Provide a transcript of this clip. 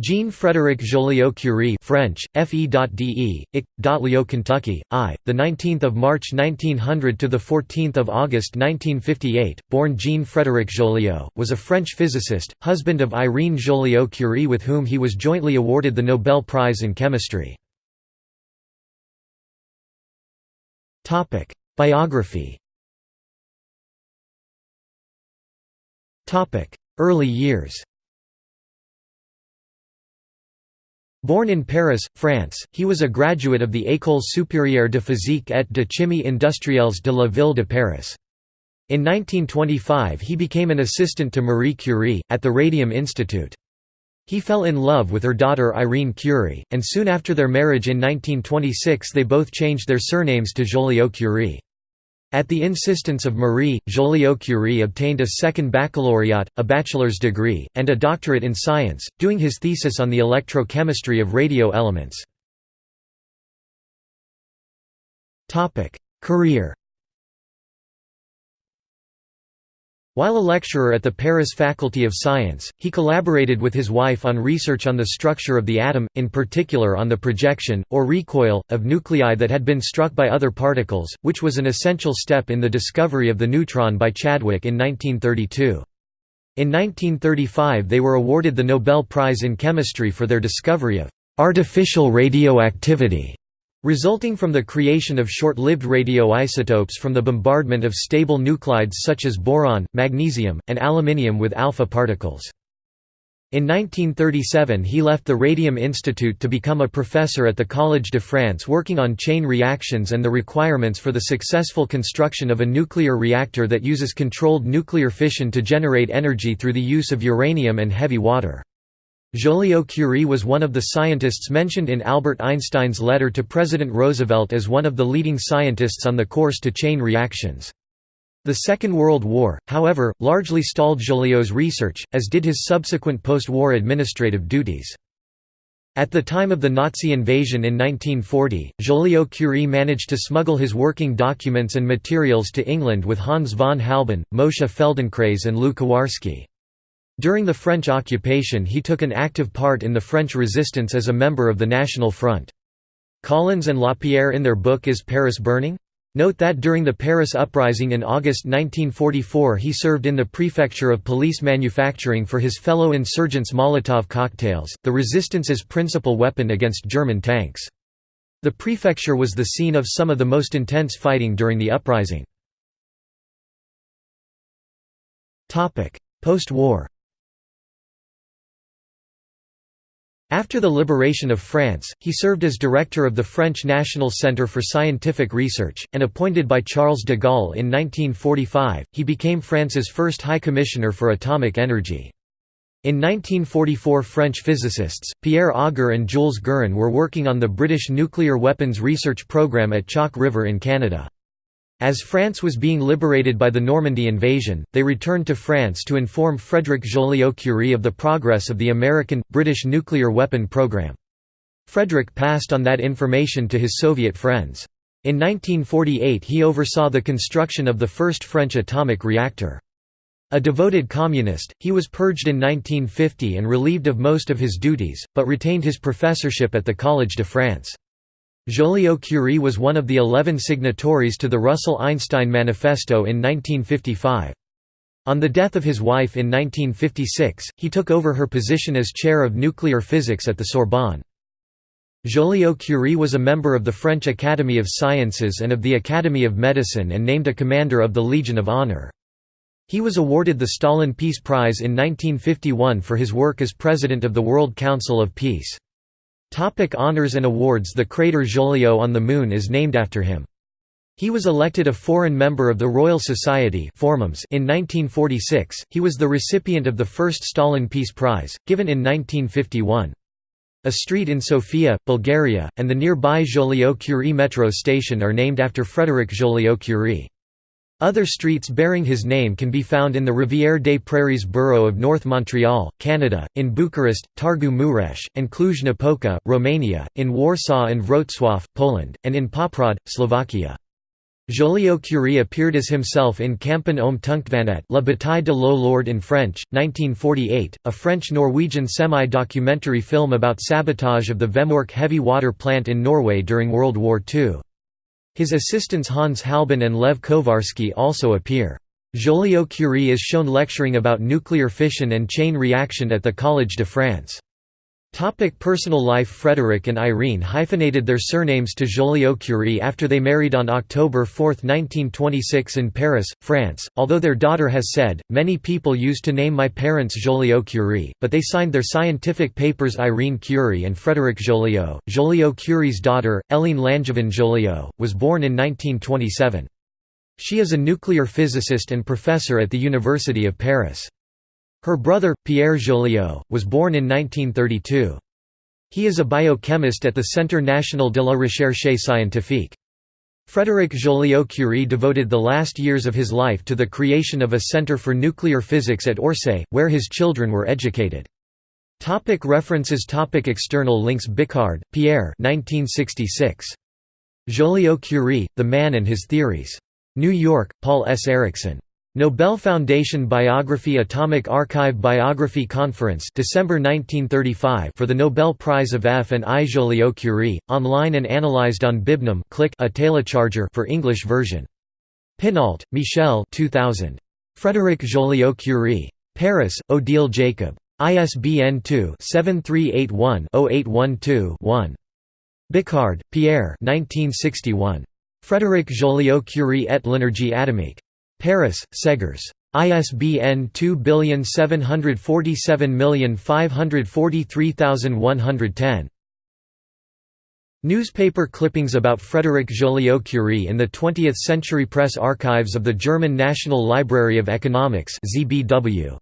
Jean-Frédéric Joliot-Curie French, Fe.de, Ic. Kentucky, I, 19 March 1900 – to 14 August 1958, born Jean-Frédéric Joliot, was a French physicist, husband of Irene Joliot-Curie with whom he was jointly awarded the Nobel Prize in Chemistry. Biography Early years Born in Paris, France, he was a graduate of the École supérieure de physique et de chimie industrielles de la ville de Paris. In 1925 he became an assistant to Marie Curie, at the Radium Institute. He fell in love with her daughter Irene Curie, and soon after their marriage in 1926 they both changed their surnames to Joliot-Curie. At the insistence of Marie, Joliot-Curie obtained a second baccalaureate, a bachelor's degree, and a doctorate in science, doing his thesis on the electrochemistry of radio elements. Career While a lecturer at the Paris Faculty of Science, he collaborated with his wife on research on the structure of the atom, in particular on the projection, or recoil, of nuclei that had been struck by other particles, which was an essential step in the discovery of the neutron by Chadwick in 1932. In 1935 they were awarded the Nobel Prize in Chemistry for their discovery of «artificial radioactivity» resulting from the creation of short-lived radioisotopes from the bombardment of stable nuclides such as boron, magnesium, and aluminium with alpha particles. In 1937 he left the Radium Institute to become a professor at the Collège de France working on chain reactions and the requirements for the successful construction of a nuclear reactor that uses controlled nuclear fission to generate energy through the use of uranium and heavy water. Joliot-Curie was one of the scientists mentioned in Albert Einstein's letter to President Roosevelt as one of the leading scientists on the course to chain reactions. The Second World War, however, largely stalled Joliot's research, as did his subsequent post-war administrative duties. At the time of the Nazi invasion in 1940, Joliot-Curie managed to smuggle his working documents and materials to England with Hans von Halban, Moshe Feldenkrais and Lew Kowarski. During the French occupation he took an active part in the French resistance as a member of the National Front. Collins and Lapierre in their book Is Paris Burning? Note that during the Paris uprising in August 1944 he served in the prefecture of police manufacturing for his fellow insurgents Molotov cocktails, the resistance's principal weapon against German tanks. The prefecture was the scene of some of the most intense fighting during the uprising. Post-war After the liberation of France, he served as director of the French National Centre for Scientific Research, and appointed by Charles de Gaulle in 1945, he became France's first High Commissioner for Atomic Energy. In 1944 French physicists, Pierre Auger and Jules Guérin were working on the British nuclear weapons research program at Chalk River in Canada. As France was being liberated by the Normandy invasion, they returned to France to inform Frédéric Joliot-Curie of the progress of the American, British nuclear weapon program. Frédéric passed on that information to his Soviet friends. In 1948 he oversaw the construction of the first French atomic reactor. A devoted communist, he was purged in 1950 and relieved of most of his duties, but retained his professorship at the Collège de France. Joliot-Curie was one of the eleven signatories to the Russell-Einstein Manifesto in 1955. On the death of his wife in 1956, he took over her position as chair of nuclear physics at the Sorbonne. Joliot-Curie was a member of the French Academy of Sciences and of the Academy of Medicine and named a commander of the Legion of Honor. He was awarded the Stalin Peace Prize in 1951 for his work as president of the World Council of Peace. Topic honors and awards The crater Joliot on the Moon is named after him. He was elected a foreign member of the Royal Society in 1946, he was the recipient of the first Stalin Peace Prize, given in 1951. A street in Sofia, Bulgaria, and the nearby Joliot-Curie metro station are named after Frédéric Joliot-Curie. Other streets bearing his name can be found in the Rivière des Prairies borough of North Montreal, Canada, in Bucharest, Targu Mureș, and Cluj-Napoca, Romania, in Warsaw and Wrocław, Poland, and in Poprad, Slovakia. Joliot-Curie appeared as himself in Kampen om Tungtvannet La Bataille de l'Eau in French, 1948, a French-Norwegian semi-documentary film about sabotage of the Vemork heavy water plant in Norway during World War II. His assistants Hans Halban and Lev Kowarski also appear. Joliot-Curie is shown lecturing about nuclear fission and chain reaction at the Collège de France. Topic personal life Frederick and Irene hyphenated their surnames to Joliot-Curie after they married on October 4, 1926 in Paris, France. Although their daughter has said, many people used to name my parents Joliot-Curie, but they signed their scientific papers Irene Curie and Frédéric Joliot. Joliot-Curie's daughter, Hélène Langevin Joliot, was born in 1927. She is a nuclear physicist and professor at the University of Paris. Her brother, Pierre Joliot, was born in 1932. He is a biochemist at the Centre National de la Recherche Scientifique. Frédéric Joliot-Curie devoted the last years of his life to the creation of a centre for nuclear physics at Orsay, where his children were educated. Topic references Topic External links Biquard, Pierre 1966. Joliot-Curie, The Man and His Theories. New York, Paul S. Eriksson. Nobel Foundation Biography Atomic Archive Biography Conference December 1935 for the Nobel Prize of F and I Joliot-Curie, online and analyzed on Bibnum click a telecharger for English version. Pinault, Michel 2000. Frédéric Joliot-Curie. Paris, Odile Jacob. ISBN 2-7381-0812-1. Biquard, Pierre 1961. Frédéric Joliot-Curie et l'énergie atomique. Paris, Segers. ISBN 2747543110. Newspaper clippings about Frédéric Joliot-Curie in the 20th Century Press Archives of the German National Library of Economics ZBW.